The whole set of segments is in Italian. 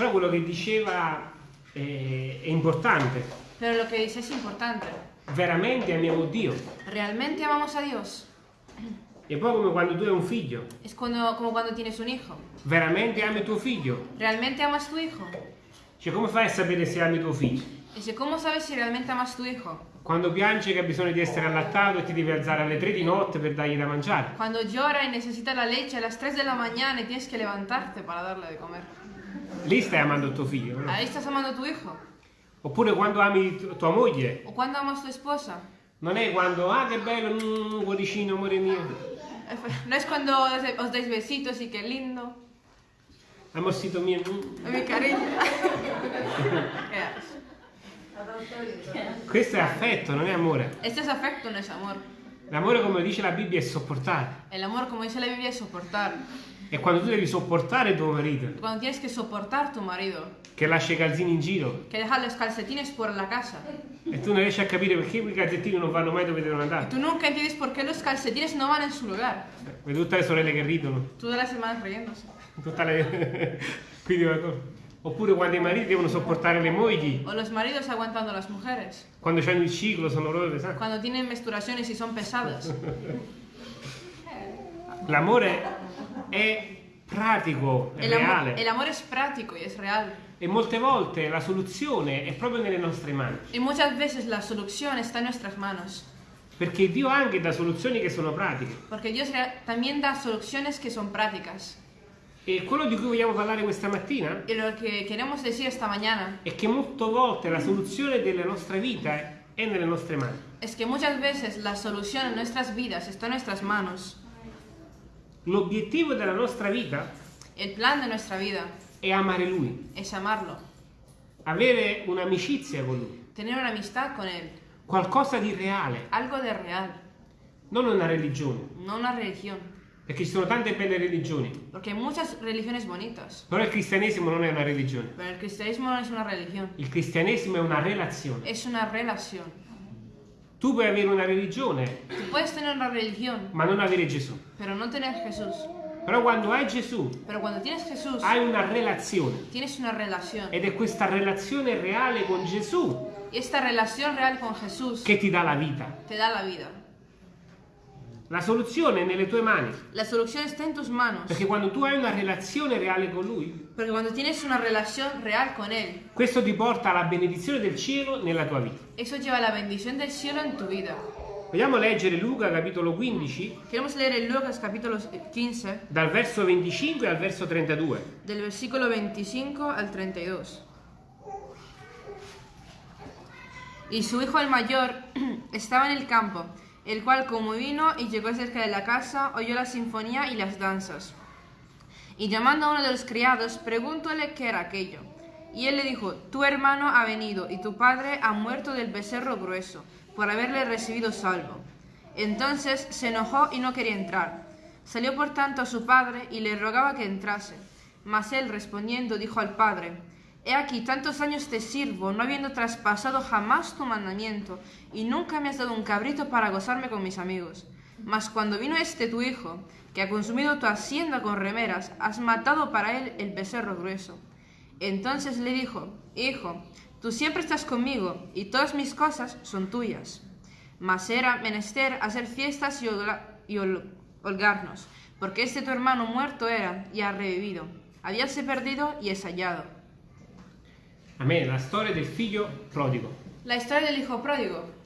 Però quello che diceva è, è importante. Pero lo que dice es importante. Veramente amiamo Dio. ¿Realmente amamos a Dios? È un po' come quando tu hai un figlio. Es cuando, como cuando tienes un hijo. Veramente ami tuo figlio. ¿Realmente amas tu hijo? Cioè, come fai a sapere se ami tuo figlio? Dice, ¿cómo sabes si realmente amas tu hijo? Quando piange che ha bisogno di essere allattato e ti devi alzare alle 3 di notte per dargli da mangiare. Cuando llora y necesita la leche a las 3 de la mañana y tienes que levantarte para darle de comer. Lì stai amando tuo figlio. no? Ahí estás amando a tu hijo. Oppure quando ami tu- tua moglie. ¿O cuando amas a tu esposa? Non è quando, ah che bello, mm, cuoricino, amore mio. No es cuando os dais besitos y qué lindo. Amorcito mio. mm. Mi cariño. Questo è affetto, non è amore. Este es afecto, no es amor. L'amore, come dice la Bibbia, è sopportare. El amor, como dice la Biblia, es È quando tu devi sopportare tuo marito, Cuando tienes que soportar tu marido, che lascia i calzini in giro, que deja los calcetines por la casa. e tu non riesci a capire perché quei calzettini non vanno mai dove devono andare. Tú nunca entiendes por qué los calcetines no van en su lugar. Vedi tutte le sorelle che ridono. Todas las semanas riéndose. Tutta le... Quindi, oppure quando i mariti devono sopportare le mogli, O los maridos aguantando a las mujeres. quando hanno il ciclo sono proprio pesanti. Cuando tienen menstruaciones y son pesadas. L'amore è pratico, è El reale. el amor es práctico y es real. E molte volte la soluzione è proprio nelle nostre mani. Y muchas veces la solución está en nuestras manos. Perché Dio anche dà soluzioni che sono pratiche. Dios rea- también da soluciones que son prácticas. E quello di cui vogliamo parlare questa mattina Y lo queremos decir esta mañana è che molte volte la soluzione della nostra vita è nelle nostre mani. es que muchas veces la solución en nuestras vidas está en nuestras manos. L'obiettivo della nostra vita El plan de nuestra vida è amare Lui, es amarlo, avere un'amicizia con Lui, tener una amistad con Él, qualcosa di reale, algo de real, non una religione. no una religión. Perché ci sono tante belle religioni, Porque hay muchas religiones bonitas, però il cristianesimo non è una religione. pero el cristianismo no es una religión, Il cristianesimo è una relazione. es una relación. Tu puoi avere una religione, Tú puedes tener una religión, ma non avere Gesù. pero no tener Jesús. Però quando hai Gesù, Jesús, hai una relazione. tienes una relación. Ed è questa relazione reale con Gesù real con Jesús che ti dà la vita. te da la. La soluzione è nelle tue mani. La solución está en tus manos. Perché quando tu hai una relazione reale con Lui, Porque cuando tienes una relación real con Él, questo ti porta alla benedizione del cielo nella tua vita. eso lleva la bendición del cielo en tu vida. Vogliamo leggere Luca capitolo 15, Queremos leer Lucas capítulo 15, dal verso 25 al verso 32. del versículo 25 al 32. Y su hijo el mayor estaba en el campo, el cual como vino y llegó cerca de la casa, oyó la sinfonía y las danzas. Y llamando a uno de los criados, preguntóle qué era aquello. Y él le dijo, tu hermano ha venido y tu padre ha muerto del becerro grueso, por haberle recibido salvo. Entonces se enojó y no quería entrar. Salió por tanto a su padre y le rogaba que entrase. Mas él respondiendo dijo al padre, He aquí tantos años te sirvo, no habiendo traspasado jamás tu mandamiento, y nunca me has dado un cabrito para gozarme con mis amigos. Mas cuando vino este tu hijo, que ha consumido tu hacienda con remeras, has matado para él el becerro grueso. Entonces le dijo, Hijo, tú siempre estás conmigo, y todas mis cosas son tuyas. Mas era menester hacer fiestas y, y hol- holgarnos, porque este tu hermano muerto era y ha revivido, habíase perdido y es hallado. Amen. La storia del figlio prodigo. La historia del hijo pródigo.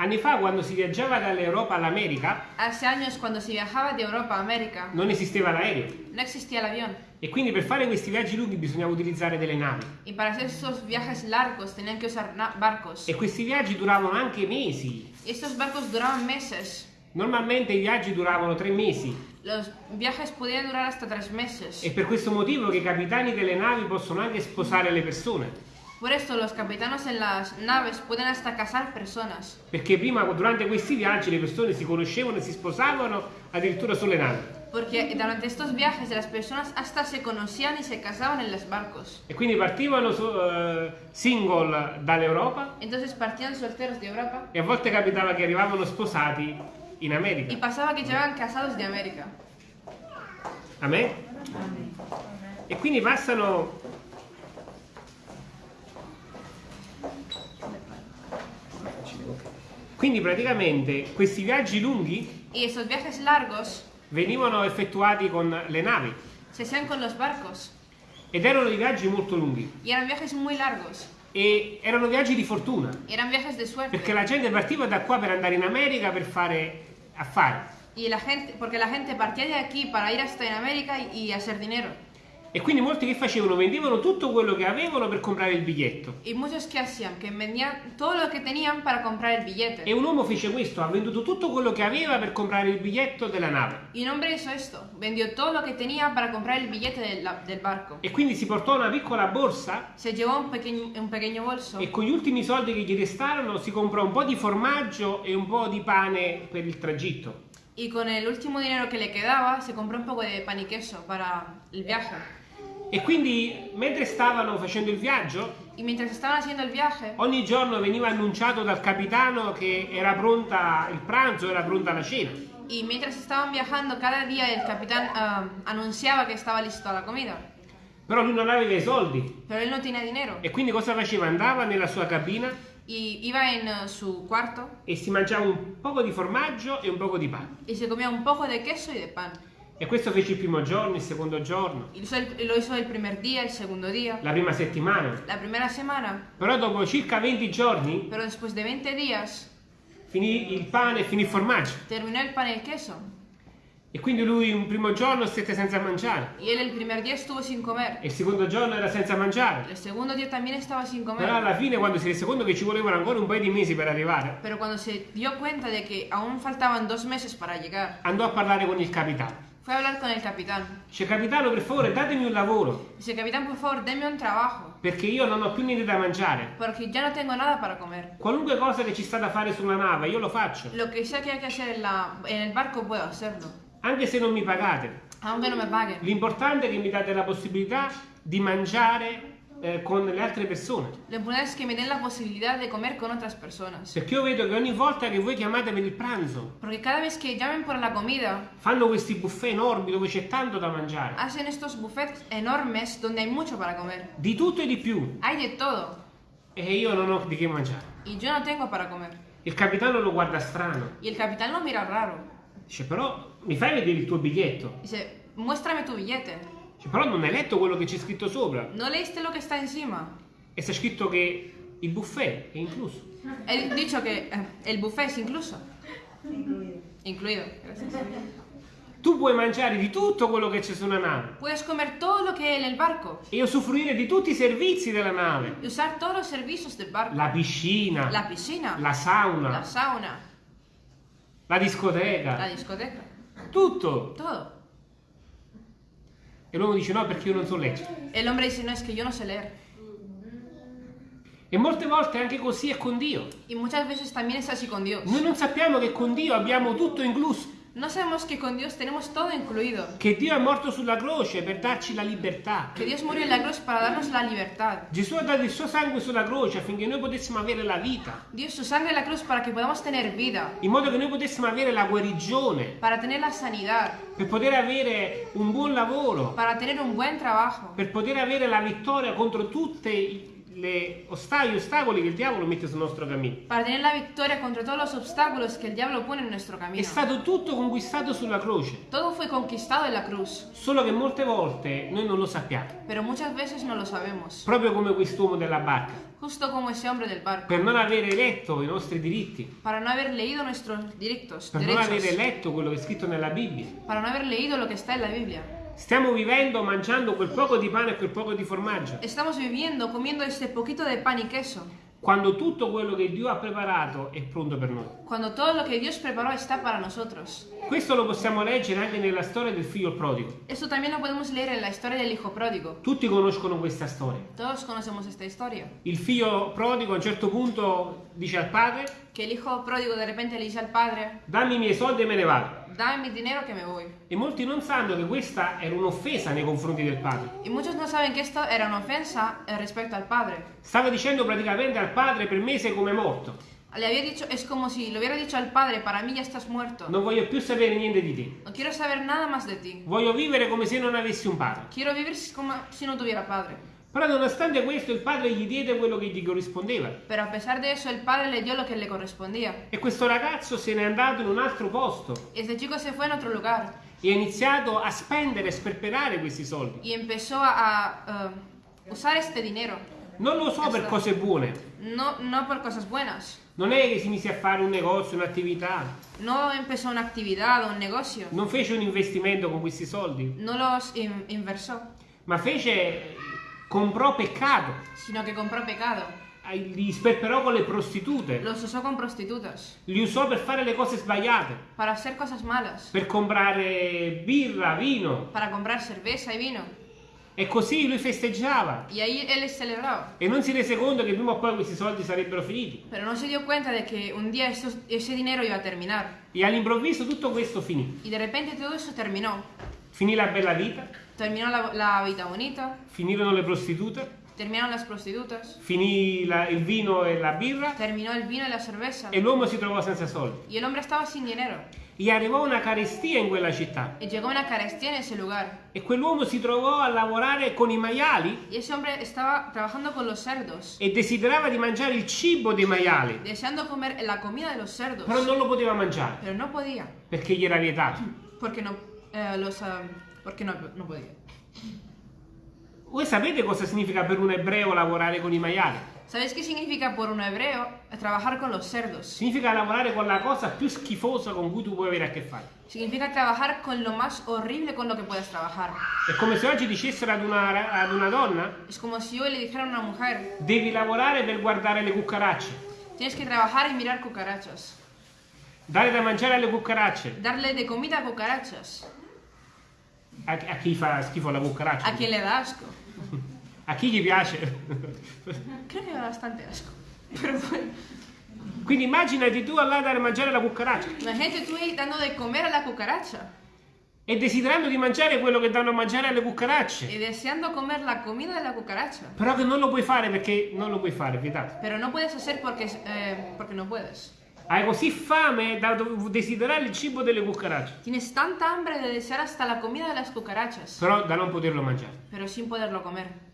Anni fa, quando si viaggiava dall'Europa all'America, Hace años cuando se viajaba de Europa a América, non esisteva l'aereo. no existía el avión, E quindi per fare questi viaggi lunghi bisognava utilizzare delle navi. y para hacer esos viajes largos tenían que usar na- barcos. E questi viaggi duravano anche mesi. Y estos barcos duraban meses. Normalmente i viaggi duravano tre mesi. Los viajes podían durar hasta tres meses. È per questo motivo che i capitani delle navi possono anche sposare le persone. Por esto los capitanos en las naves pueden hasta casar personas. Perché prima, durante questi viaggi, le persone si conoscevano e si sposavano addirittura sulle navi. Porque durante estos viajes las personas hasta se conocían y se casaban en los barcos. E quindi partivano so- eh, single dall'Europa Entonces partían solteros de Europa e a volte capitava che arrivavano sposati in y America. pasaba que llegaban casados de América. A me? E quindi passano Quindi praticamente questi viaggi lunghi Y esos viajes largos venivano effettuati con le navi se hacían con los barcos. ed erano dei viaggi molto lunghi Y eran viajes muy largos. e erano viaggi di fortuna eran viajes de suerte. perché la gente partiva da qua per andare in America per fare affari Y la gente, porque la gente partía de aquí para ir hasta en América y, y hacer dinero. E quindi molti che facevano vendevano tutto quello che avevano per comprare il biglietto Y muchos que hacían, que vendían todo lo que tenían para comprar el billete. e un uomo fece questo ha venduto tutto quello che aveva per comprare il biglietto della nave Y un hombre hizo esto, vendió todo lo que tenía para comprar el billete del, del barco. e quindi si portò una piccola borsa Se llevó un pequeño, un pequeño bolso e con gli ultimi soldi che gli restarono si comprò un po' di formaggio e un po' di pane per il tragitto y con el último dinero que le quedaba se compró un poco de pan y queso para el viaje. E quindi mentre stavano facendo il viaggio, Y mientras estaban haciendo el viaje, ogni giorno veniva annunciato dal capitano che era pronta il pranzo, era pronta la cena. y mientras estaban viajando, cada día el capitán ah, anunciaba que estaba listo la comida. Però lui non aveva i soldi Pero él no tenía dinero e quindi cosa faceva? Andava nella sua cabina y iba en eh, su cuarto e si mangiava un poco di formaggio e un poco di pane. y se comía un poco de queso y de pan. E questo fece il primo giorno, il secondo giorno, lo hizo el, lo hizo el primer día, el segundo día, la prima settimana. la primera semana. Però dopo circa 20 giorni Pero después de 20 días finì il pane e finì il formaggio. terminó el pan y el queso. E quindi lui un primo giorno stette senza mangiare él el primer día estuvo sin comer. e il secondo giorno era senza mangiare. El segundo día también estaba sin Però comer. alla fine quando si rese conto che ci volevano ancora un paio di mesi per arrivare, Pero cuando se dio cuenta de que aún faltaban dos meses para llegar, andò a parlare con il capitano. Fue a hablar con el capitán. Dice capitano per favore datemi un lavoro Dice, capitán, por favor, deme un trabajo, perché io non ho più niente da mangiare. porque ya no tengo nada para comer. Qualunque cosa che ci sta da fare sulla nave io lo faccio, Lo que sea que hay que hacer en, la, en el barco puedo hacerlo, anche se non mi pagate. aunque no me paguen. L'importante è che mi date la possibilità di mangiare eh, con le altre persone. Importante es que me den la posibilidad de comer con otras personas. Perché io vedo che ogni volta che voi chiamate per il pranzo, Porque cada vez que llamen por la comida, fanno questi buffet enormi dove c'è tanto da mangiare. hacen estos buffets enormes donde hay mucho para comer. Di tutto e di più. Hay de todo. E io non ho di che mangiare. Y yo no tengo para comer. Il capitano lo guarda strano. Y el capitán lo mira raro. Dice, però mi fai vedere il tuo biglietto? Dice, muéstrame tu billete. Dice, però non hai letto quello che c'è scritto sopra. ¿No leíste lo que está encima? E sta scritto che il buffet è incluso. He dicho que eh, el buffet es incluso. Incluido. gracias. Tu puoi mangiare di tutto quello che c'è su una nave Puedes comer todo lo que hay en el barco e usufruire di tutti i servizi della nave. y usar todos los servicios del barco. La piscina, La piscina, la sauna, la sauna, la discoteca, la discoteca, tutto. todo. E l'uomo dice no perché io non so leggere. El hombre dice, no, es que yo no sé leer. E molte volte anche così è con Dio. Y muchas veces también es así con Dios. Noi non sappiamo che con Dio abbiamo tutto incluso, No sabemos que con Dios tenemos todo incluido. che Dio è morto sulla croce per darci la libertà. Que Dios murió en la cruz para darnos la libertad. Gesù ha dato il suo sangue sulla croce affinché noi potessimo avere la vita, Dio su sangre en la cruz para que podamos tener vida, in modo che noi potessimo avere la guarigione, para tener la sanidad, per poter avere un buon lavoro, para tener un buen trabajo, per poter avere la vittoria contro gli ostacoli che il diavolo mette sul nostro cammino. para tener la victoria contra todos los obstáculos que el diablo pone en nuestro È camino. stato tutto conquistato sulla croce, Todo fue conquistado en la cruz, solo che molte volte noi non lo sappiamo, pero muchas veces no lo sabemos. proprio come quest'uomo della barca, Justo como ese hombre del barco, per non avere letto i nostri diritti, para no haber leído nuestros directos, per non avere derechos, letto quello che è scritto nella Bibbia. para no haber leído lo que está en la Biblia. Stiamo vivendo mangiando quel poco di pane e quel poco di formaggio, Estamos viviendo comiendo este poquito de pan y queso, quando tutto quello che Dio ha preparato è pronto per noi. cuando todo lo que Dios preparó está para nosotros. Questo lo possiamo leggere anche nella storia del figlio prodigo. Esto también lo podemos leer en la historia del hijo pródigo. Tutti conoscono questa storia. Todos conocemos esta historia. Il figlio prodigo a un certo punto dice al padre, Que el hijo pródigo de repente le dice al padre, dammi i miei soldi e me ne vado. Dame mi dinero que me voy. E molti non sanno che questa era un'offesa nei confronti del padre. Y muchos no saben que esto era una ofensa eh, respecto al padre. Stava dicendo praticamente al padre per me sei come morto. Le había dicho, es como si le hubiera dicho al padre, para mí ya estás muerto. Non voglio più sapere niente di te. No quiero saber nada más de ti. Voglio vivere come se non avessi un padre. Quiero vivir como si no tuviera padre. Però nonostante questo il padre gli diede quello che gli corrispondeva. Pero a pesar de eso, el padre le dio lo que le correspondía. E questo ragazzo se n'è andato in un altro posto este chico se fue en otro lugar e ha iniziato a spendere e sperperare questi soldi. y empezó a, eh, usar este dinero. Non lo so per cose buone. No, no por cosas buenas. Non è che si mise a fare un negozio, un'attività. No empezó una actividad o un negocio. Non fece un investimento con questi soldi, No los in- inversó, ma fece comprò peccato. sino que compró pecado. Li sperperò con le prostitute. Los usó con prostitutas Li usò per fare le cose sbagliate. para hacer cosas malas, Per comprare birra, vino. para comprar cerveza y vino. E così lui festeggiava. Y ahí él celebraba. E non si rese conto che prima o poi questi soldi sarebbero finiti. Pero no se dio cuenta de que un día estos- ese dinero iba a terminar. E all'improvviso tutto questo finì. Y de repente todo eso terminó. Finì la bella vita, Terminó la, la vida bonita, finirono le prostitute, terminaron las prostitutas, finì la- il vino e la birra terminó el vino y la cerveza. e l'uomo si trovò senza soldi. Y el hombre estaba sin dinero. E arrivò una carestia in quella città. Y llegó una carestía en ese lugar. E quell'uomo si trovò a lavorare con i maiali Y ese hombre estaba trabajando con los cerdos, e desiderava di mangiare il cibo dei maiali, deseando comer la comida de los cerdos. però non lo poteva mangiare Pero no podía, perché gli era vietato. porque no, eh, los, ah, porque no, no podía. Voi sapete cosa significa per un ebreo lavorare con i maiali? ¿Sabéis qué significa por un hebreo trabajar con los cerdos? Significa lavorare con la cosa più schifosa con cui tu puoi avere a che fare. Significa trabajar con lo más horrible con lo que puedes trabajar. È come se oggi dicessero ad una, ad una donna Es como si hoy le dijera a una mujer, devi lavorare per guardare le cucaracce, tienes que trabajar y mirar cucarachas. dare da mangiare alle cucaracce. Darle de comida a cucarachas. A, a chi fa schifo la cucaraccia? A quien le da asco. A chi gli piace? Creo que da bastante asco. Pero bueno, Quindi immaginati tu andare a dare da mangiare la cucaraccia imagínate tú ahí dando de comer a la cucaracha. e desiderando di mangiare quello che danno a mangiare alle cucaracce. Y deseando comer la comida de la cucaracha. Però che non lo puoi fare perché non lo puoi fare, vietato. Pero no puedes hacer porque, eh, porque no puedes. Hai così fame da desiderare il cibo delle cucaracce, Tienes tanta hambre de desear hasta la comida de las cucarachas, però da non poterlo mangiare. pero sin poderlo comer.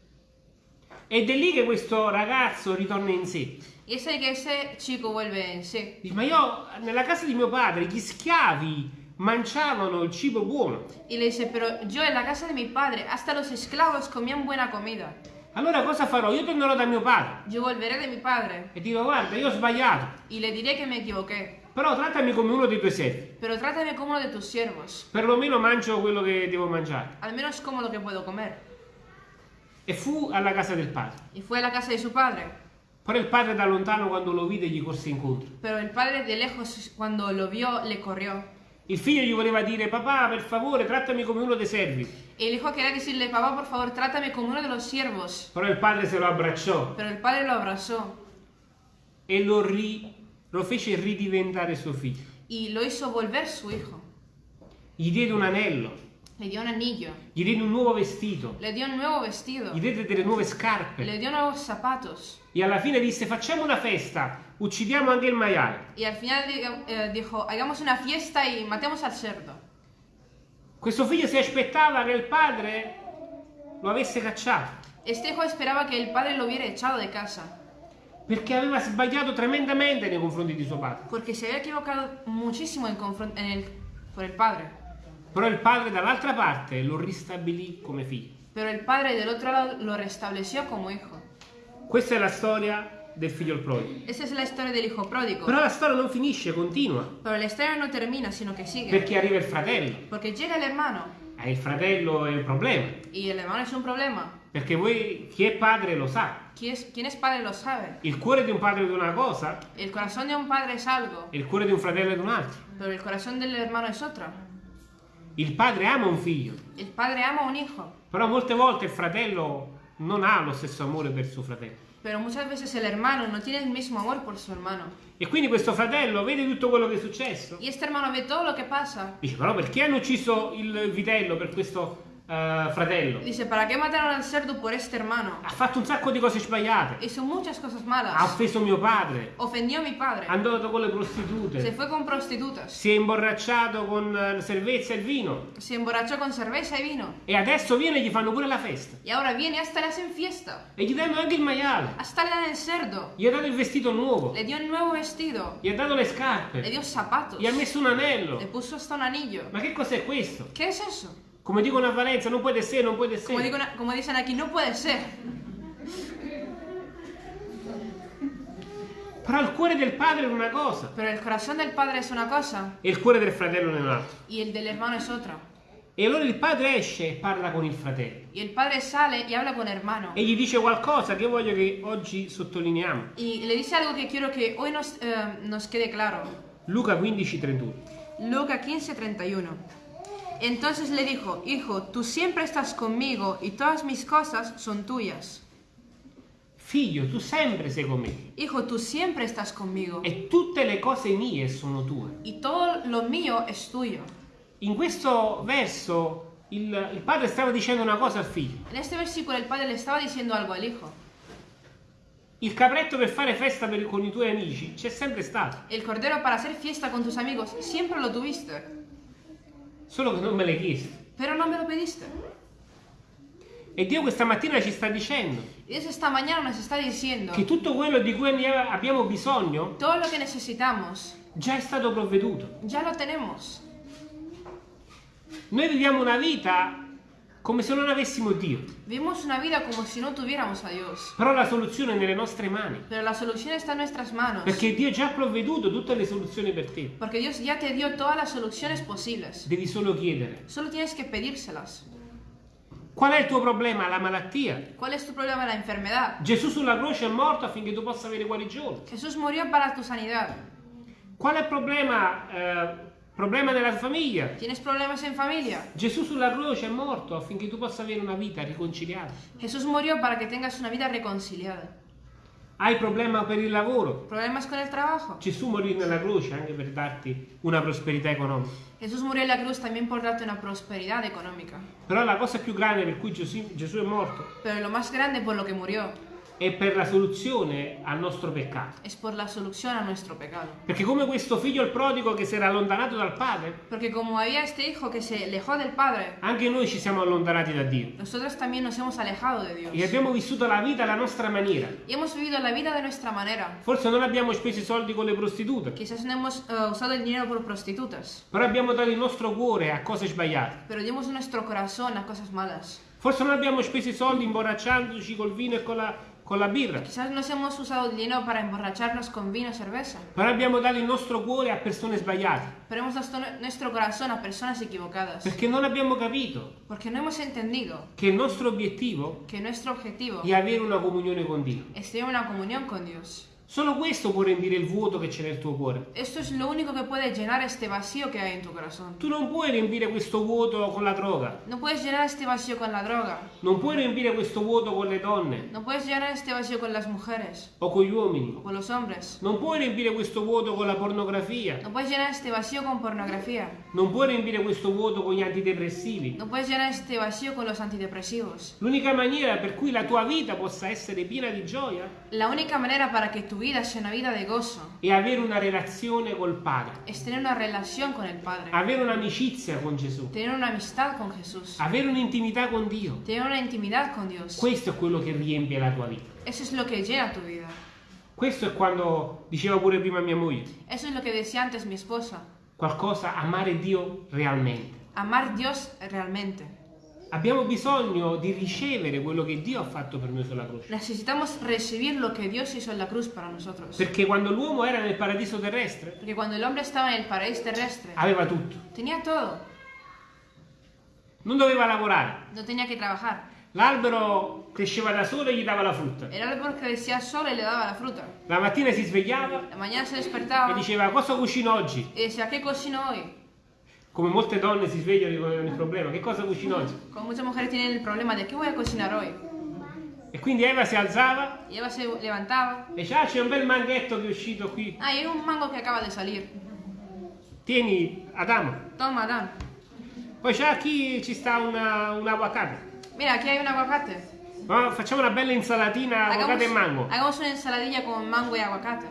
Ed è lì che questo ragazzo ritorna in sé. Es ahí que ese chico vuelve en sí. Dice, ma io nella casa di mio padre gli schiavi mangiavano il cibo buono. Y le dice, pero yo en la casa de mi padre, hasta los esclavos comían buena comida. Allora cosa farò? Io tornerò da mio padre Yo volveré de mi padre e dirò guarda, io ho sbagliato, y le diré que me equivoqué. però trattami come uno dei tuoi servi. Pero trátame como uno de tus siervos. Perlomeno mangio quello che devo mangiare. Al menos como lo que puedo comer. E fu alla casa del padre. Y fue a la casa de su padre. Però il padre da lontano quando lo vide gli corse incontro. Pero el padre de lejos, cuando lo vio, le corrió. Il figlio gli voleva dire papà per favore trattami come uno dei servi. Y el hijo quería decirle, papá, por favor, trátame como uno de los siervos. Però il padre se lo abbracciò Pero el padre lo abrazó e lo, ri- lo fece ridiventare suo figlio. y lo hizo volver su hijo. Gli diede un anello, Le dio un anillo, gli diede un nuovo vestito, le dio un nuevo vestido, gli diede delle nuove scarpe. le dio nuevos zapatos. E alla fine disse facciamo una festa, uccidiamo anche il maiale. Y al final eh, dijo, hagamos una fiesta y matemos al cerdo. Questo figlio si aspettava che il padre lo avesse cacciato Este hijo esperaba que el padre lo hubiera echado de casa, perché aveva sbagliato tremendamente nei confronti di suo padre. porque se había equivocado muchísimo en confron- en el- por el padre. Però il padre dall'altra parte lo ristabilì come figlio. Pero el padre del otro lado lo restableció como hijo. Questa è la storia del figlio il prodigo. Esa es la historia del hijo pródigo. Però la storia non finisce, continua, Pero la historia no termina, sino que sigue. perché arriva il fratello. Porque llega el hermano. E il fratello è il problema, Y el hermano es un problema. perché voi, chi è padre lo sa. ¿Quién es, quién es padre lo sabe. Il cuore di un padre è di una cosa, El corazón de un padre es algo, il cuore di un fratello è di un'altra. pero el corazón del hermano es. Il padre ama un figlio, El padre ama un hijo, però molte volte il fratello non ha lo stesso amore per suo fratello. Pero muchas veces el hermano no tiene el mismo amor por su hermano. E quindi questo fratello vede tutto quello che è successo. Y este hermano ve todo lo que pasa. Dice, però perché hanno ucciso il vitello per questo eh, fratello. Dice, ¿para qué mataron al cerdo por este hermano? Ha fatto un sacco di cose sbagliate. Hizo muchas cosas Ha malas. offeso mio padre. Ofendió a mi È padre. andato con le Se prostitute. fue con prostitutas. Si è imborracciato con eh, la cervezza e il vino. Se emborrachó con cerveza y vino. E adesso viene e gli fanno pure la festa. Y ahora viene hasta le hacen fiesta. E gli danno anche il maiale. Hasta le dan el cerdo. Gli ha dato il vestito nuovo. Le dio un nuevo vestido. Gli ha dato le Le scarpe. dio zapatos. Gli ha messo un anello. Le puso hasta un anillo. Ma che cos'è questo? ¿Qué es eso? Come dicono a Valenza, non puede essere, non puede Como, essere. digo- como dicen aquí, no puede ser. Però il cuore del padre è una cosa Pero el corazón del padre es una cosa e il cuore del fratello è un'altra. y el del hermano es otra. E allora il padre esce e parla con il fratello. Y el padre sale y habla con hermano. E gli dice qualcosa che voglio che oggi sottolineiamo. Y le dice algo que quiero que hoy nos, eh, nos quede claro. Luca 15, 31. Lucas 15:31. Entonces le dijo, Hijo, tú siempre estás conmigo y todas mis cosas son tuyas. Figlio, tu sempre sei con me Hijo, tú siempre estás conmigo e tutte le cose mie sono tue. y todo lo mío es tuyo. In questo verso il, il padre stava dicendo una cosa al figlio. En este versículo el padre le estaba diciendo algo al hijo. Il capretto per fare festa per- con i tuoi amici c'è sempre stato, El cordero para hacer fiesta con tus amigos siempre lo tuviste, solo che non me l'hai chiesto. pero no me lo pediste. E Dio questa mattina ci sta dicendo Y Dios esta mañana nos está diciendo, che tutto quello di cui abbiamo bisogno todo lo que necesitamos già è stato provveduto. ya lo tenemos. Noi viviamo una vita come se non avessimo Dio, Vivimos una vida como si no tuviéramos a Dios, però la soluzione è nelle nostre mani, pero la solución está en nuestras manos. perché Dio già ha provveduto tutte le soluzioni per te. Porque Dios ya te dio todas las soluciones posibles. Devi solo chiedere. Solo tienes que pedírselas. Qual è il tuo problema? La malattia? ¿Cuál es tu problema? La enfermedad. Gesù sulla croce è morto affinché tu possa avere guarigione. Jesús murió para tu sanidad. Qual è il problema? eh, problema nella famiglia? ¿Tienes problemas en familia? Gesù sulla croce è morto affinché tu possa avere una vita riconciliata. Jesús murió para que tengas una vida reconciliada. Hai problema per il lavoro? ¿Problemas con el trabajo? Gesù morì nella croce anche per darti una prosperità economica. Jesús murió en la cruz también por darte una prosperidad económica. Però la cosa più grande per cui Gesù, Gesù è morto Pero lo más grande por lo que murió è per la soluzione al nostro peccato. es por la solución a nuestro pecado. Perché come questo figlio il prodigo che si era allontanato dal padre, Porque como había este hijo que se alejó del Padre, anche noi ci siamo allontanati da Dio. nosotros también nos hemos alejado de E Dios. abbiamo vissuto la vita alla nostra maniera. Y hemos vivido la vida de nuestra manera. Forse non abbiamo speso i soldi con le prostitute, Quizás no hemos eh, usado el dinero por prostitutas, però abbiamo dato il nostro cuore a cose sbagliate. pero dimos nuestro corazón a cosas malas. Forse non abbiamo speso i soldi imborracciandoci col vino e con la, con la birra, Quizás nos hemos usado el dinero para emborracharnos con vino y cerveza, però abbiamo dato il nostro cuore a persone sbagliate, pero hemos dado nuestro corazón a personas equivocadas, perché non abbiamo capito porque no hemos entendido che il nostro obiettivo que nuestro objetivo è avere una comunione con Dio. es tener una comunión con Dios. Solo questo può riempire il vuoto che c'è nel tuo cuore. Esto es lo único que puede llenar este vacío que hay en tu corazón. Tu non puoi riempire questo vuoto con la droga, No puedes llenar este vacío con la droga, non puoi riempire questo vuoto con le donne no puedes llenar este vacío con las mujeres o con gli uomini, o con los hombres, non puoi riempire questo vuoto con la pornografia, no puedes llenar este vacío con pornografía, non puoi riempire questo vuoto con gli antidepressivi. no puedes llenar este vacío con los antidepresivos. L'unica maniera per cui la tua vita possa essere piena di gioia La única manera para que tu vida sea una vida de gozo è avere una relazione col Padre, es tener una relación con el Padre, avere un'amicizia con Gesù, tener una amistad con Jesús, avere un'intimità con Dio. tener una intimidad con Dios. Questo è quello che riempie la tua vita. Eso es lo que llena tu vida. Questo è quando diceva pure prima mia moglie, Eso es lo que decía antes mi esposa. qualcosa, amare Dio realmente. Amar Dios realmente. Abbiamo bisogno di ricevere quello che Dio ha fatto per noi sulla croce. Necesitamos recibir lo que Dios hizo en la cruz para nosotros. Perché quando l'uomo era nel paradiso terrestre, Porque cuando el hombre estaba en el paraíso terrestre, aveva tutto. tenía todo. Non doveva lavorare. No tenía que trabajar. L'albero cresceva da solo e gli dava la frutta. El árbol crecía solo y le daba la fruta. La mattina si svegliava La mañana se e diceva cosa cucino oggi? y decía, ¿qué cocino hoy? Come molte donne si svegliano con il problema, che cosa cucino oggi? Como muchas mujeres tienen el problema de ¿qué voy a cocinar hoy? E quindi Eva si alzava Eva se levantaba. e diceva ah c'è un bel manghetto che è uscito qui. Ah, hay un mango que acaba de salir. Tieni Adamo. Toma, Dan. Poi c'è qui ci sta una, un aguacate. Mira, aquí hay un aguacate. Ma facciamo una bella insalatina aguacate e mango. hagamos una ensaladilla con mango y aguacate.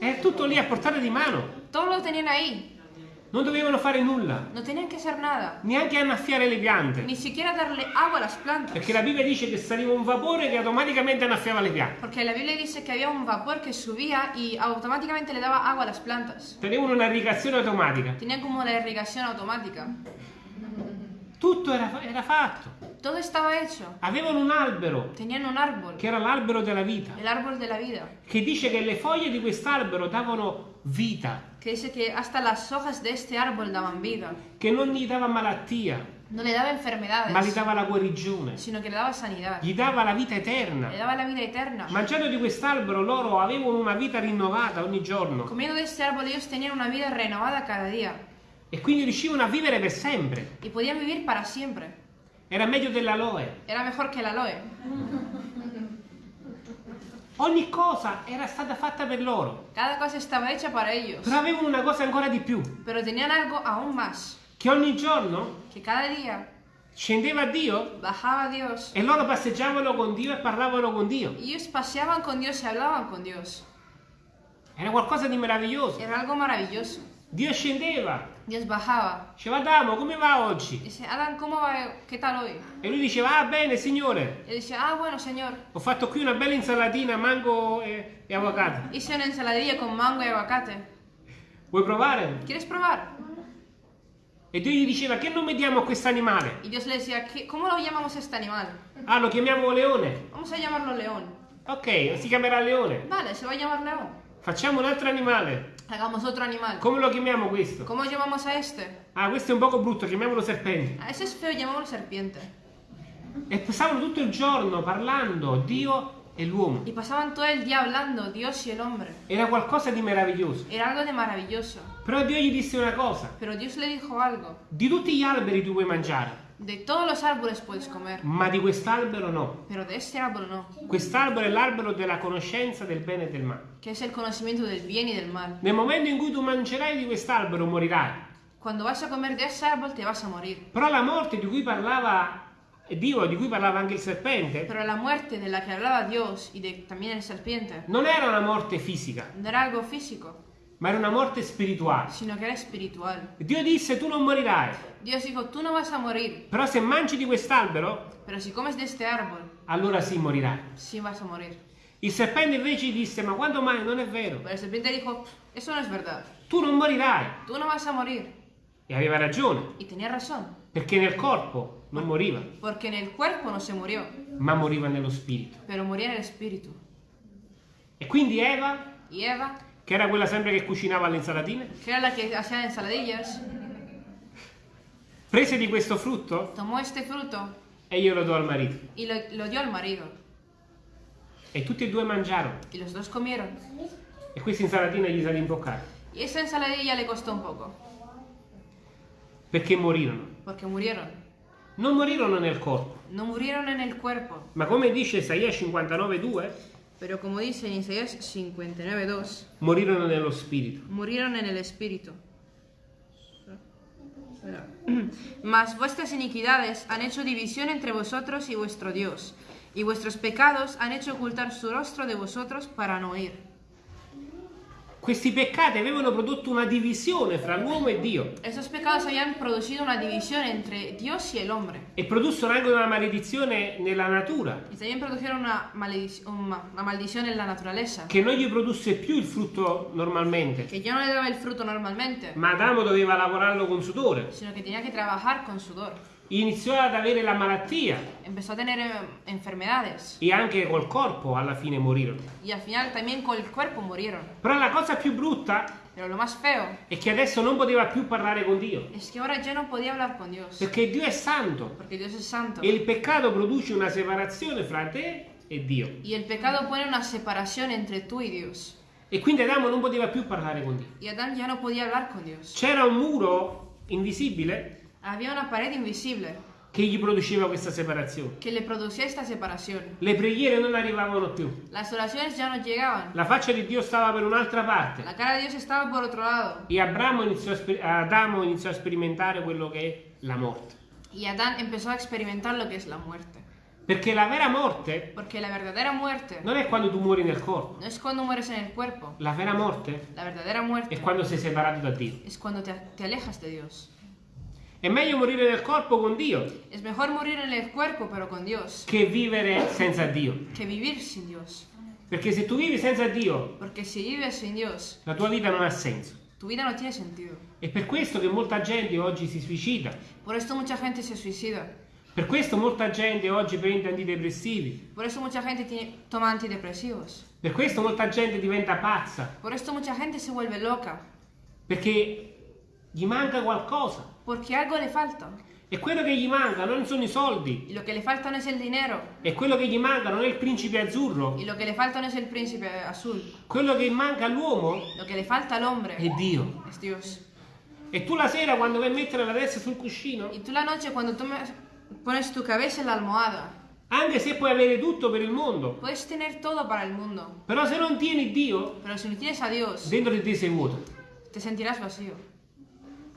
È tutto lì a portata di mano. Todo lo tenían ahí. Non dovevano fare nulla. No tenían que hacer nada. Neanche annaffiare le piante. Ni siquiera darle agua a las plantas. Perché la Bibbia dice che saliva un vapore che automaticamente annaffiava le piante. Porque la Biblia dice que había un vapor que subía y automáticamente le daba agua a las plantas. Tenevano una irrigazione automatica. Tenían como la irrigación automática. Tutto era, era fatto. Todo estaba hecho. Avevano un albero, Tenían un árbol, che era l'albero della vita, el árbol de la vida, che dice che le foglie di quest'albero davano vita, que dice que hasta las hojas de este árbol daban vida. che non gli dava malattia, No le daba ma gli enfermedades, dava la guarigione, sino que le daba sanidad. gli dava la vita Le eterna. daba la vida eterna. Mangiando di quest'albero loro avevano una vita rinnovata ogni giorno Comiendo de este árbol ellos tenían una vida renovada cada día e quindi riuscivano a vivere per sempre. y podían vivir para siempre. Era meglio dell'aloe. Era mejor que el aloe. Ogni cosa era stata fatta per loro, Cada cosa estaba hecha para ellos. però avevano una cosa ancora di più, Pero tenían algo aún más, che ogni giorno que cada día scendeva Dio bajaba Dios e loro passeggiavano con Dio e parlavano con Dio. ellos paseaban con Dios y hablaban con Dios. Era qualcosa di meraviglioso. Era algo maravilloso. Dio scendeva, Dios bajaba. diceva Adamo come va oggi? Dice, Adán, ¿cómo va? ¿Qué tal hoy? E lui diceva ah bene signore, él dice, ah, bueno, Señor. ho fatto qui una bella insalatina, mango e, e avocado. Hice una ensaladilla con mango y aguacate. Vuoi provare? ¿Quieres probar? E Dio gli diceva che nome diamo a questo animale? Y Dios le decía, "¿Qué- ¿cómo lo llamamos a este animal? Ah lo chiamiamo leone. Vamos a llamarlo león. Ok, si chiamerà leone. Vale, se va a llamar león. Facciamo un altro animale. Hagamos otro animal. Come lo chiamiamo questo? ¿Cómo llamamos a este? Ah questo è un poco brutto, chiamiamolo serpente. A ese es feo, llamémoslo serpiente. E passavano tutto il giorno parlando Dio e l'uomo. Y pasaban todo el día hablando, Dios y el hombre. Era qualcosa di meraviglioso. Era algo de maravilloso. Però Dio gli disse una cosa. Pero Dios le dijo algo. Di tutti gli alberi tu puoi mangiare, De todos los árboles puedes comer, ma di quest'albero no. pero de este árbol no, Quest'albero è l'albero della conoscenza del bene e del male. que es el conocimiento del bien y del mal. Nel momento in cui tu mangerai di quest'albero morirai. Cuando vas a comer de ese árbol te vas a morir. Però la morte di cui parlava Dio, di cui parlava anche il serpente, Pero la muerte de la que hablaba Dios y de también el serpiente non era una morte fisica, no era algo físico, ma era una morte spirituale. sino que era espiritual. Dio disse tu non morirai, Dios dijo, tú no vas a morir, però se mangi di quest'albero, pero si comes de este árbol, allora sì morirai. sí vas a morir. Il serpente invece disse ma quando mai non è vero, Pero el serpiente dijo, eso no es verdad, tu non morirai. tú no vas a morir. E aveva ragione, Y tenía razón, perché nel corpo non moriva, porque en el cuerpo no se murió, ma moriva nello spirito. pero moría en el espíritu. E quindi Eva, Y Eva, che era quella sempre che cucinava le insalatine, que era la que hacía ensaladillas, prese di questo frutto tomó este fruto e glielo do al marito. y lo, lo dio al marido. E tutti e due mangiarono. Y los dos comieron. E questa insalatina gli salì in bocca. Y esa ensaladilla le costó un poco, Perché morirono. porque murieron. Non morirono nel corpo, No murieron en el cuerpo, ma come dice Isaia 59,2, pero como dice en Isaías 59.2, morirono nello spirito. murieron en el espíritu. Mas vuestras iniquidades han hecho división entre vosotros y vuestro Dios, y vuestros pecados han hecho ocultar su rostro de vosotros para no oír. Questi peccati avevano prodotto una divisione fra l'uomo e Dio. Estos pecados habían producido una división entre Dios y el hombre, e produssero anche una maledizione nella natura, y también produjeron una, maledic- una una maldición en la naturaleza, che non gli produsse più il frutto normalmente, que ya no le daba el fruto normalmente, ma Adamo doveva lavorarlo con sudore. sino tenía que trabajar con sudor. Iniziò ad avere la malattia Empezó a tener eh, enfermedades e anche col corpo alla fine morirono. y al final también con el cuerpo murieron. Però la cosa più brutta Pero lo más feo è che adesso non poteva più parlare con Dio, es que ahora ya no podía hablar con Dios, perché Dio è santo porque Dios es santo. e il peccato produce una separazione fra te e Dio. Y el pecado pone una separación entre tú y Dios. E quindi Adamo non poteva più parlare con Dio. Y Adán ya no podía hablar con Dios. C'era un muro invisibile Había una pared invisible che gli produceva questa separazione. que le producía esta separación. Le preghiere non arrivavano più. Las oraciones ya no llegaban. La faccia di Dio stava per un'altra parte. La cara de Dios estaba por otro lado. E Abramo iniziò a Adamo iniziò a sperimentare quello che è la morte. Y Adán empezó a experimentar lo que es la muerte. Perché la vera morte la muerte non è quando tu muori nel corpo. no es cuando mueres en el cuerpo. La vera morte La è quando sei separato da Dio. es cuando te, te alejas de Dios. È meglio morire nel corpo con Dio Es mejor morir en el cuerpo pero con Dios che vivere senza Dio. que vivir sin Dios. Perché se tu vivi senza Dio, Porque si vives sin Dios, la tua vita non ha senso. tu vida no tiene sentido. È per questo che molta gente oggi si suicida. Por esto mucha gente se suicida. Per questo molta gente oggi prende antidepressivi. Por eso mucha gente tiene- toma antidepresivos. Per questo molta gente diventa pazza. Por esto mucha gente se vuelve loca. Perché gli manca qualcosa. Porque algo le falta. E quello che gli manca non sono i soldi. Y lo que le falta no es el dinero. E quello che gli manca non è il principe azzurro. Y lo que le falta no es el príncipe azul. Quello che manca all'uomo Lo que le falta al hombre è Dio. es Dios. E tu la sera quando vai a mettere la testa sul cuscino, Y tú la noche cuando tú me- pones tu cabeza en la almohada, anche se puoi avere tutto per il mondo, puedes tener todo para el mundo. però se non tieni Dio, Pero si no tienes a Dios, dentro di te sei vuoto. te sentirás vacío.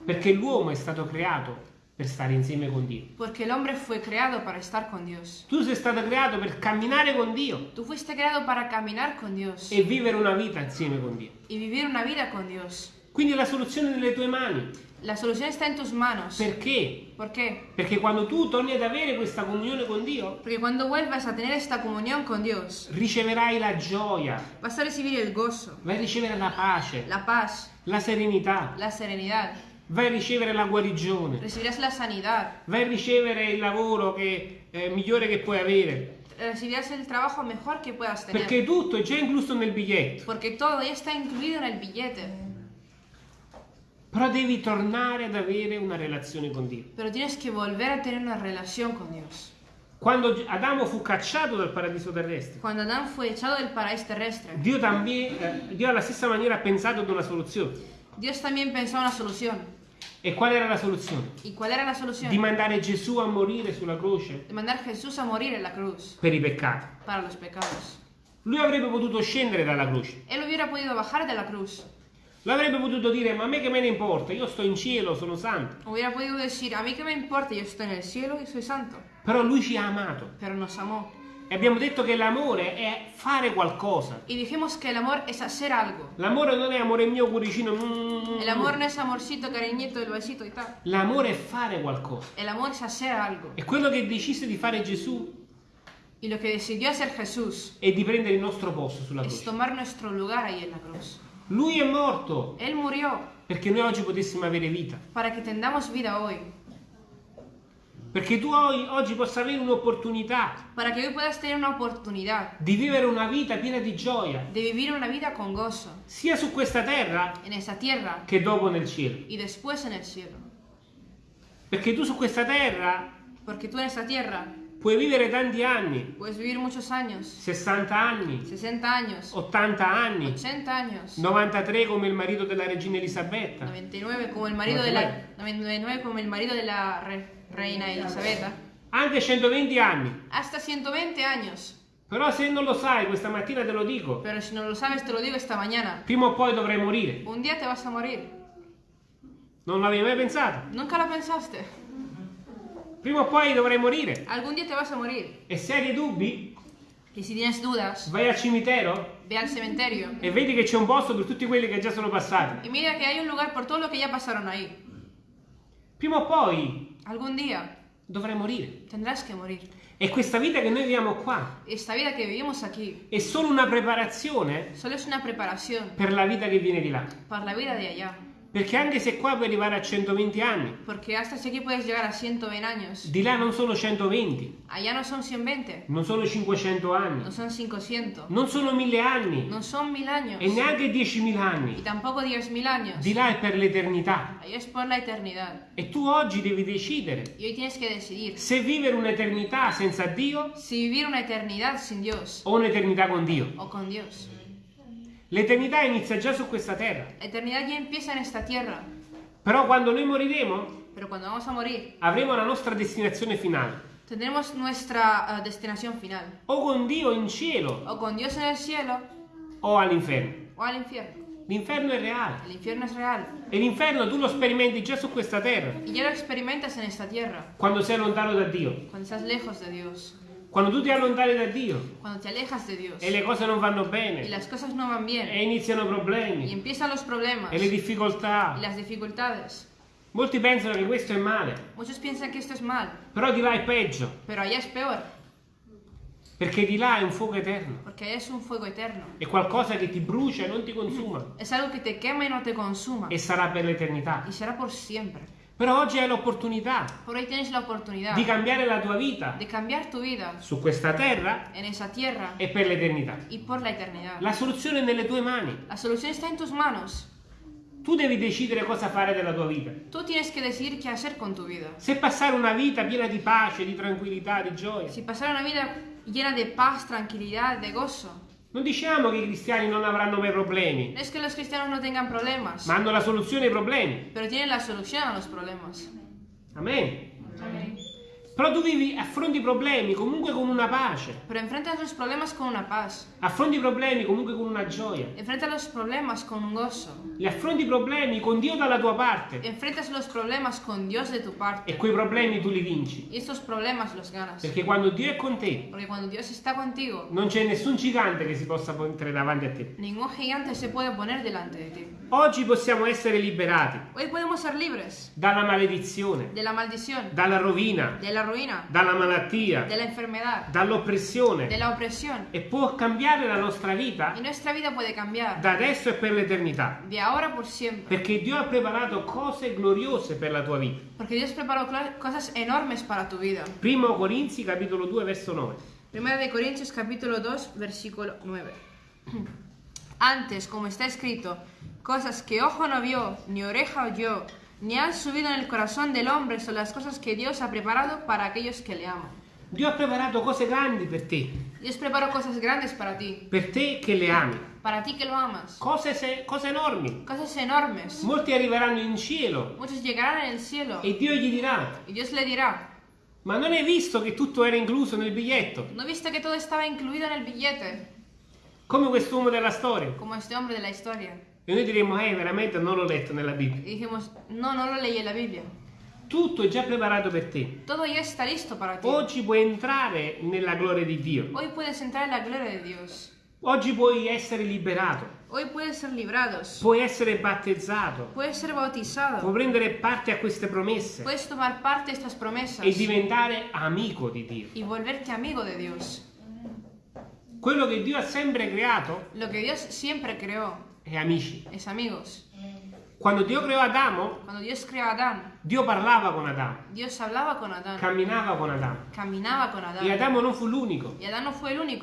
Perché l'uomo è stato creato per stare insieme con Dio. Porque el hombre fue creado para estar con Dios. Tu sei stato creato per camminare con Dio Tú fuiste creado para caminar con Dios e vivere una vita insieme con Dio. y vivir una vida con Dios. Quindi la soluzione è nelle tue mani. La solución está en tus manos. Perché? ¿Por qué? Perché quando tu torni ad avere questa comunione con Dio, Porque cuando vuelvas a tener esta comunión con Dios, riceverai la gioia, vas a recibir el gozo, vai a ricevere la pace, la paz, la serenità, la serenidad, vai a ricevere la guarigione, recibirás la sanidad, vai a ricevere il lavoro che, eh, migliore che puoi avere. recibirás el trabajo mejor que puedas tener. Perché tutto è già incluso nel biglietto. Porque todo ya está incluido en el billete. Però devi tornare ad avere una relazione con Dio. Pero tienes que volver a tener una relación con Dios. Quando Adamo fu cacciato dal paradiso terrestre, Cuando Adán fue echado del paraíso terrestre, Dio, también, eh, Dio alla stessa maniera ha pensato ad una soluzione. Dios también pensó una solución. E qual era la soluzione? ¿Y cuál era la solución? Di mandare Gesù a morire sulla croce De mandar a Jesús a morir en la cruz per i peccati. para los pecados. Lui avrebbe potuto scendere dalla croce. Él hubiera podido bajar de la cruz. Lui avrebbe potuto dire, ma a me che me ne importa, io sto in cielo, sono santo. Hubiera podido decir, a mí qué me importa, yo estoy en el cielo y soy santo. Però lui ci ha amato. Pero nos amó. E abbiamo detto che l'amore è fare qualcosa. Y dijimos que el amor es hacer algo. L'amore non è amore mio cuoricino. mm. El amor no es amorcito, cariñito, el besito y tal. L'amore è fare qualcosa. El amor es hacer algo. E quello che decise di fare Gesù Y lo que decidió hacer Jesús è di prendere il nostro posto sulla es croce. tomar nuestro lugar ahí en la cruz. Lui è morto Él murió perché noi oggi potessimo avere vita. para que tengamos vida hoy. Perché tu oggi, possa avere un'opportunità. Para que hoy puedas tener una oportunidad. Di vivere una vita piena di gioia, de vivir una vida con gozo. Sia su questa terra en esa tierra che dopo nel cielo. y después en el cielo. Perché tu su questa terra Porque tú en esta tierra puoi vivere tanti anni, puedes vivir muchos años, 60 anni, 60 años, 80 anni, 80 años, 93 come il marito della regina Elisabetta, 99 como el marido de la 99 como el marido de la re- reina Elisabetta, anche 120 anni. hasta 120 años. Però se non lo sai, questa mattina te lo dico, Pero si no lo sabes, te lo digo esta mañana. prima o poi dovrai morire. Un día te vas a morir. Non l'avevi mai pensato? Nunca lo pensaste. Prima o poi dovrai morire. Algún día te vas a morir. E se hai dei dubbi, Y si tienes dudas, vai al cimitero ve al cementerio e vedi che c'è un posto per tutti quelli che già sono passati. y mira que hay un lugar por todo lo que ya pasaron ahí. Prima o poi Algún día dovrai morire. tendrás que morir. E questa vita che noi viviamo qua Esta vida que vivimos aquí è solo una preparazione solo es una preparación per la vita che viene di là. para la vida de allá. Perché anche se qua puoi arrivare a 120 anni, Porque hasta aquí puedes llegar a 120 años. di là non sono 120, Allá no son 120, non sono 500 anni, no son 500, non sono 1000 anni no son 1000 años e neanche 10.000 y anni. tampoco 10.000 años. Di là è per l'eternità. Allá es por la eternidad. E tu oggi devi decidere Y hoy tienes que decidir se vivere un'eternità senza Dio si vivir una eternidad sin Dios o un'eternità con Dio. o con Dios. L'eternità inizia già su questa terra. La eternidad ya empieza en esta tierra. Però quando noi moriremo, morir, avremo la nostra destinazione finale, tendremos nuestra eh, destinación final. o con Dio in cielo O con Dios en el cielo o all'inferno. o al infierno. L'inferno è reale El infierno es real. e l'inferno tu lo sperimenti già su questa terra, Y ya lo experimentas en esta tierra, quando sei lontano da Dio. cuando estás lejos de Dios. Quando tu ti allontani da Dio Dios e le cose non vanno bene no bien e iniziano y problemi empiezan los problemas e le difficoltà, las dificultades. molti pensano che questo è male, Muchos piensan que esto es mal, però di là è peggio, pero allá es peor, perché di là è un fuoco eterno, eterno. è qualcosa che ti brucia e non ti consuma Es algo que te quema y no te consuma e sarà per l'eternità. y será por siempre. Però oggi hai l'opportunità di cambiare la tua vita tu vida su questa terra tierra e per l'eternità. la soluzione è nelle tue mani. La solución está en tus manos. Tu devi decidere cosa fare della tua vita. Tú tienes que decidir qué hacer con tu vida. Se passare una vita piena di pace, di tranquillità, di gioia. Si pasar una vida llena de paz, tranquilidad, de gozo. Non diciamo che i cristiani non avranno mai problemi, No es que los cristianos no tengan problemas, ma hanno la soluzione ai problemi. pero tienen la solución a los problemas. Amen. Però tu vivi, affronti i problemi comunque con una pace, Pero enfrentas los problemas con una paz. affronti i problemi comunque con una gioia, Enfrentas los problemas con un gozo. li affronti i problemi con Dio dalla tua parte Enfrentas los problemas con Dios de tu parte. e quei problemi tu li vinci. Y estos problemas los ganas. Perché quando Dio è con te Porque cuando Dios está contigo, non c'è nessun gigante che si possa mettere davanti a te. ningún gigante se puede poner delante de ti. Oggi possiamo essere liberati Hoy podemos ser libres dalla maledizione, dalla rovina, de la ruina, dalla malattia, de la enfermedad, de dall'oppressione la opresión. e può cambiare la nostra vita Y nuestra vida puede cambiar da adesso e per l'eternità. de ahora por siempre. Perché Dio ha preparato cose gloriose per la tua vita. Porque Dios preparó cosas enormes para tu vida. Primo Corinzi capitolo 2 verso 9. Primera de Corintios capítulo 2 versículo 9. Antes, como está escrito, cosas que ojo no vio, ni oreja oyó, ni han subido en el corazón del hombre son las cosas que Dios ha preparado para aquellos que le aman. Dio ha preparato cose grandi per te, Dios preparó cosas grandes para ti, per te che le ami, para ti que lo amas. cose, se- cose enormi. Cosas enormes. Molti arriveranno in cielo Muchos llegarán en el cielo e Dio gli dirà, y Dios le dirá, ma non hai visto che tutto era incluso nel biglietto? ¿no viste que todo estaba incluido en el billete? Come quest'uomo della storia. Como este hombre de la historia. E noi diremmo, eh, veramente non l'ho letto nella Bibbia. Y dijimos, no, no lo leí en la Biblia. Tutto è già preparato per te. Todo ya está listo para ti. Oggi puoi entrare nella gloria di Dio. Hoy puedes entrar en la gloria de Dios. Oggi puoi essere liberato. Hoy puedes ser librados. Puoi essere battezzato. Puedes ser bautizado. Puoi prendere parte a queste promesse Puedes tomar parte de estas promesas e diventare amico di Dio. y volverte amigo de Dios. Quello che Dio ha sempre creato Lo que Dios siempre creó è amici. es amigos. Quando Dio creò Adamo, Adán, Dio parlava con Adamo, Adán, camminava con Adamo. caminaba con E Adán. Adamo non fu l'unico.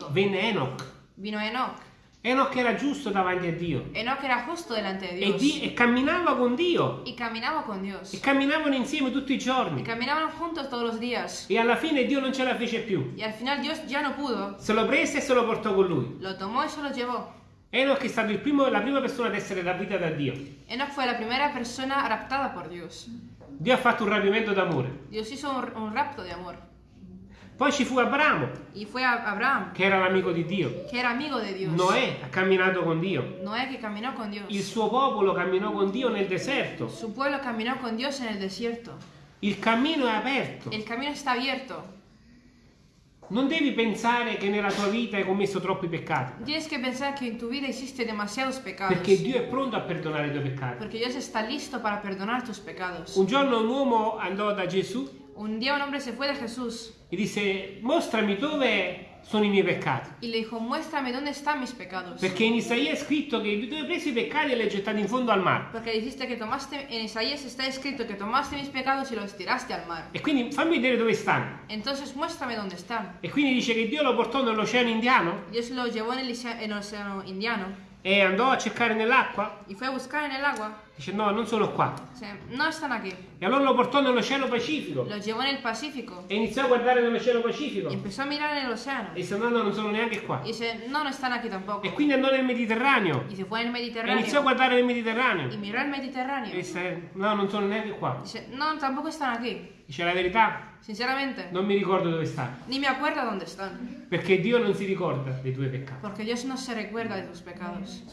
No. Venne Enoch. Vino Enoch. Enoch era giusto davanti a Dio. Enoch era justo delante de E, Dios. Di- e camminava con Dio. E camminavano insieme tutti i giorni. E alla fine Dio non ce la fece più. No pudo. Se lo prese e se lo portò con lui. Lo tomó y se lo llevó. Enoch è stato il primo- la prima persona ad essere rapita da Dio. Enoch fue la primera persona raptada por Dios. Dio ha fatto un rapimento d'amore. Dios hizo un, un rapto de amor. Poi ci fu Abramo, Abraham, che era l'amico di Dio. Noè ha camminato con Dio. Con. Il suo popolo camminò con Dio nel deserto. Su pueblo caminó con Dios en el desierto. Il cammino è aperto. El camino está abierto. Non devi pensare che nella tua vita hai commesso troppi peccati, Tienes que pensar que en tu vida hiciste demasiados pecados. perché Dio è pronto a perdonare i tuoi peccati. Porque Dios está listo para perdonar tus pecados. Un giorno un uomo andò da Gesù Un día un hombre se fue de Jesús e disse, mostrami dove sono i miei peccati. y le dijo, muéstrame dónde están mis pecados. Perché in Isaia è scritto che tu hai preso i peccati e li hai gettati in fondo al mare. Porque dijiste que tomaste, en Isaías está escrito que tomaste mis pecados y los tiraste al mar. E quindi fammi vedere dove stanno. Entonces muéstrame dónde están. E quindi dice che Dio lo portò nell'oceano indiano Dios lo llevó en el, Isa- en el océano Indiano E andò a cercare nell'acqua? y fue a buscar en el agua. Dice no, non sono qua. Dice, no están aquí. E allora lo portò nell'Oceano Pacifico Los llevó en el Pacífico e iniziò a guardare nell'Oceano Pacifico. y empezó a mirar en el océano. E disse no, no, non sono neanche qua. Y dice, no, no están aquí tampoco. E quindi andò nel Mediterraneo. Y se fue en el E iniziò a guardare nel Mediterraneo. miró el E Mediterráneo. disse no, non sono neanche qua. Dice, no, tampoco están aquí. Dice la verità, Sinceramente, non mi ricordo dove sta. ni me acuerdo dónde están. Perché Dio non si ricorda dei tuoi peccati. Porque Dios no se recuerda de tus pecados.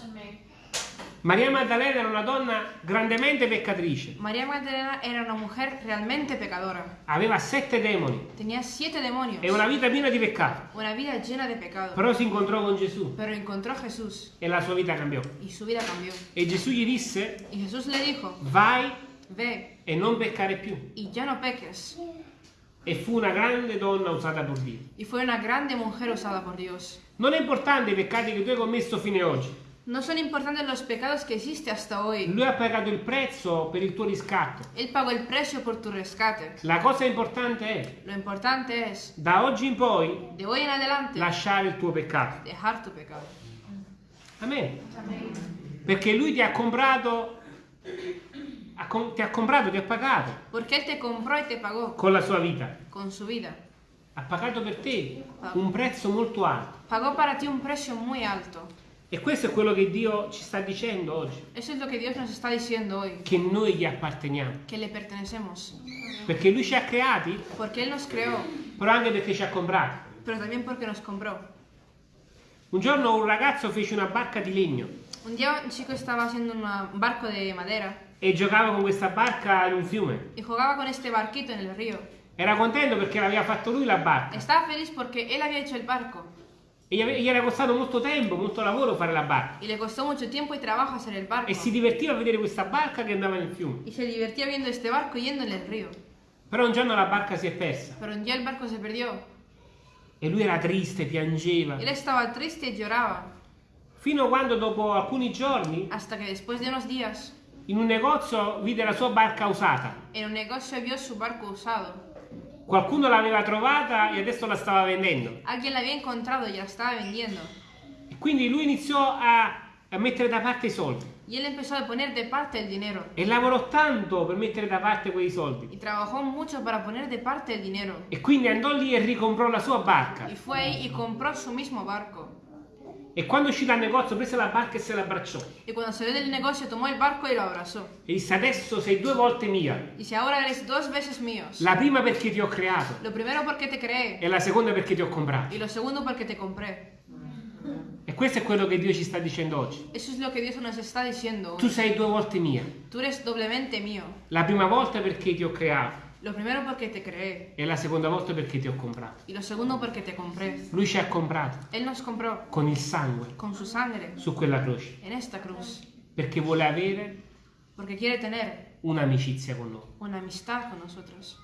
Maria Maddalena era una donna grandemente peccatrice. María Magdalena era una mujer realmente pecadora. Aveva sette demoni Tenía siete demonios. e una vita piena di peccato. Una vida llena de pecado. Però si incontrò con Gesù Pero encontró a Jesús e la sua vita cambiò. y su vida cambió. E Gesù gli disse, Y Jesús le dijo, vai ve e non peccare più. y ya no peques. E fu una grande donna usata per Dio. Y fue una grande mujer usada por Dios. Non è importante i peccati che tu hai commesso fino ad oggi. No son importantes los pecados que hiciste hasta hoy. Lui ha pagato il prezzo per il tuo riscatto. Él pagó el precio por tu rescate. La cosa importante è, Lo importante es, da oggi in poi, de hoy en adelante, lasciare il tuo peccato. dejar tu pecado. Amen. Perché lui ti ha comprato, ti ha comprato, ti ha pagato Él te compró y te pagó con la sua vita. con su vida. Ha pagato per te un prezzo molto alto. Pagó para ti un precio muy alto. E questo è quello che Dio ci sta dicendo oggi. Eso es lo que Dios nos está diciendo hoy, Che noi gli apparteniamo. que le pertenecemos. Perché lui ci ha creati, Porque Él nos creó, però anche perché ci ha comprati. pero también porque nos compró. Un giorno un ragazzo fece una barca di legno Un día un chico estaba haciendo una- un barco de madera e giocava con questa barca in un fiume. y jugaba con este barquito en el río. Era contento perché l'aveva fatto lui la barca. Estaba feliz porque él había hecho el barco E gli era costato molto tempo, molto lavoro fare la barca. y le costó mucho tiempo y trabajo hacer el barco. E si divertiva a vedere questa barca che andava nel fiume. Y se divertía viendo este barco yendo en el río. Però un giorno la barca si è persa Pero un día el barco se perdió. e lui era triste, piangeva. Él estaba triste y lloraba. Fino a quando dopo alcuni giorni Hasta que después de unos días, in un negozio vide la sua barca usata. en un negocio vio su barco usado. Qualcuno l'aveva trovata e adesso la stava vendendo. Alguien la había encontrado y la estaba vendiendo. E quindi lui iniziò a, a mettere da parte i soldi. Y él empezó a poner de parte el dinero. E lavorò tanto per mettere da parte quei soldi. Y trabajó mucho para poner de parte el dinero. E quindi andò lì e ricomprò la sua barca. Y fue ahí y compró su mismo barco. E quando uscì dal negozio prese la barca e se la abbracciò. Y cuando salió del negocio tomó el barco y lo abrazó. E disse adesso sei due volte mia. Dice, ahora eres dos veces míos. La prima perché ti ho creato Lo primero porque te creé. e la seconda perché ti ho comprato. Y lo segundo porque te compré. E questo è quello che Dio ci sta dicendo oggi. Eso es lo que Dios nos está diciendo Tu sei due volte mia. Tú eres doblemente mío. La prima volta perché ti ho creato Lo primero porque te creé. e la seconda volta perché ti ho comprato. Y lo segundo porque te compré. Lui ci ha comprato Él nos compró con il sangue con su sangre su quella croce en esta cruz. perché vuole avere Porque quiere tener un'amicizia con noi. una amistad con nosotros.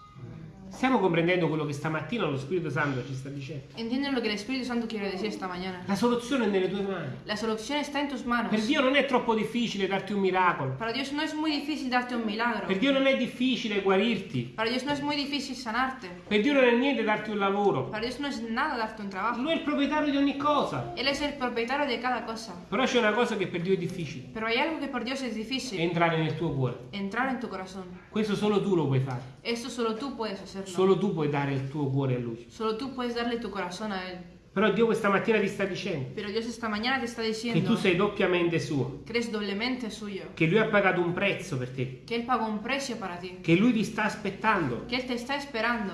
Stiamo comprendendo quello che stamattina lo Spirito Santo ci sta dicendo. ¿Entienden lo que el Espíritu Santo quiere decir esta mañana? La soluzione è nelle tue mani. La solución está en tus manos. Per Dio non è troppo difficile darti un miracolo. Para Dios no es muy difícil darte un milagro. Per Dio non è difficile guarirti. Para Dios no es muy difícil sanarte. Per Dio non è niente darti un lavoro. Para Dios no es nada darte un trabajo. Lui è il proprietario di ogni cosa. Él es el propietario de cada cosa. Però c'è una cosa che per Dio è difficile. Pero hay algo que por Dios es difícil. Entrare nel tuo cuore. Entrar en tu corazón. Questo solo tu lo puoi fare. Esto solo tú puedes hacerlo. Solo tu puoi dare il tuo cuore a Lui. Solo tú puedes darle tu corazón a Él. Però Dio questa mattina ti sta dicendo Pero Dios esta mañana te está che diciendo tu sei doppiamente suo. que eres doblemente suyo. Che Lui ha pagato un prezzo per te. Que Él pagó un precio para ti. Che Lui ti sta aspettando. Que Él te está esperando.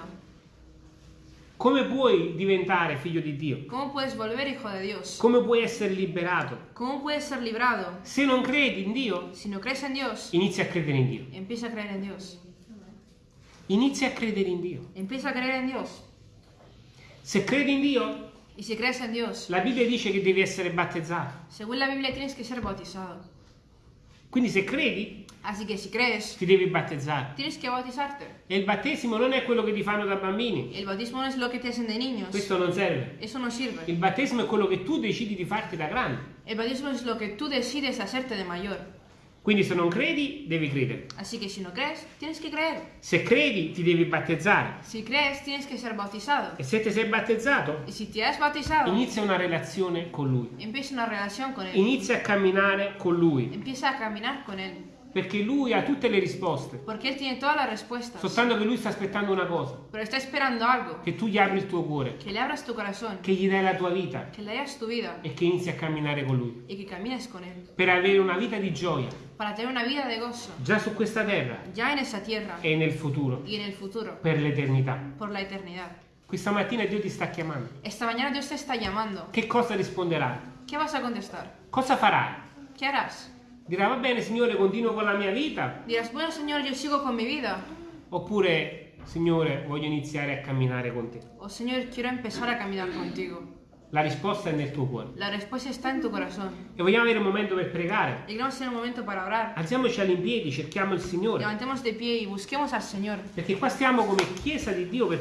Come puoi diventare figlio di Dio? ¿Cómo puedes volver hijo de Dios? Come puoi essere liberato? ¿Cómo puedes ser librado? Se non credi in Dio, no Dios, inizia a credere in Dio. Empieza a creer en Dios. Inizia a credere in Dio. Empieza a creer en Dios. Se credi in Dio, Y si crees en Dios, la Bibbia dice che devi essere battezzato. según la Biblia tienes que ser bautizado. Quindi se credi, Así que si crees, ti devi battezzare. tienes que bautizarte. E il battesimo non è quello che ti fanno da bambini. El bautismo no es lo que te hacen de niños. Questo non serve. Eso no sirve. Il battesimo è quello che tu decidi di farti da grande. El bautismo es lo que tú decides hacerte de mayor. Quindi se non credi, devi credere. Así que si no crees, tienes que creer. Se credi, ti devi battezzare. Si crees, tienes que ser bautizado. E se ti sei battezzato, Y si te has bautizado, inizia una relazione con Lui. empieza una relación con Él. Inizia a camminare con Lui. Empieza a caminar con Él. Perché Lui ha tutte le risposte. Porque Él tiene todas las respuestas. Soltanto che Lui sta aspettando una cosa. Pero está esperando algo. Che tu gli apri il tuo cuore. Que le abras tu corazón. Che gli dai la tua vita. Que le hayas tu vida. E che inizi a camminare con Lui. Y que camines con Él. Per avere una vita di gioia. Para tener una vida de gozo. Già su questa terra. Ya en esa tierra. E nel futuro. Y en el futuro. Per l'eternità. Por la eternidad. Questa mattina Dio ti sta chiamando. Esta mañana Dios te está llamando. Che cosa risponderai? ¿Qué vas a contestar? Cosa farai? ¿Qué harás? Dirà va bene Signore, continuo con la mia vita. Dirás, bueno Señor, yo sigo con mi vida. Oppure Signore, voglio iniziare a camminare con te. O Señor, quiero empezar a caminar contigo. La risposta è nel tuo cuore. La respuesta está en tu corazón. E vogliamo avere un momento per pregare. Y queremos tener un momento para orar. Alziamoci all'impiedi, cerchiamo il Signore. Levantemos de pie y busquemos al Señor. Perché qua stiamo come Chiesa di Dio per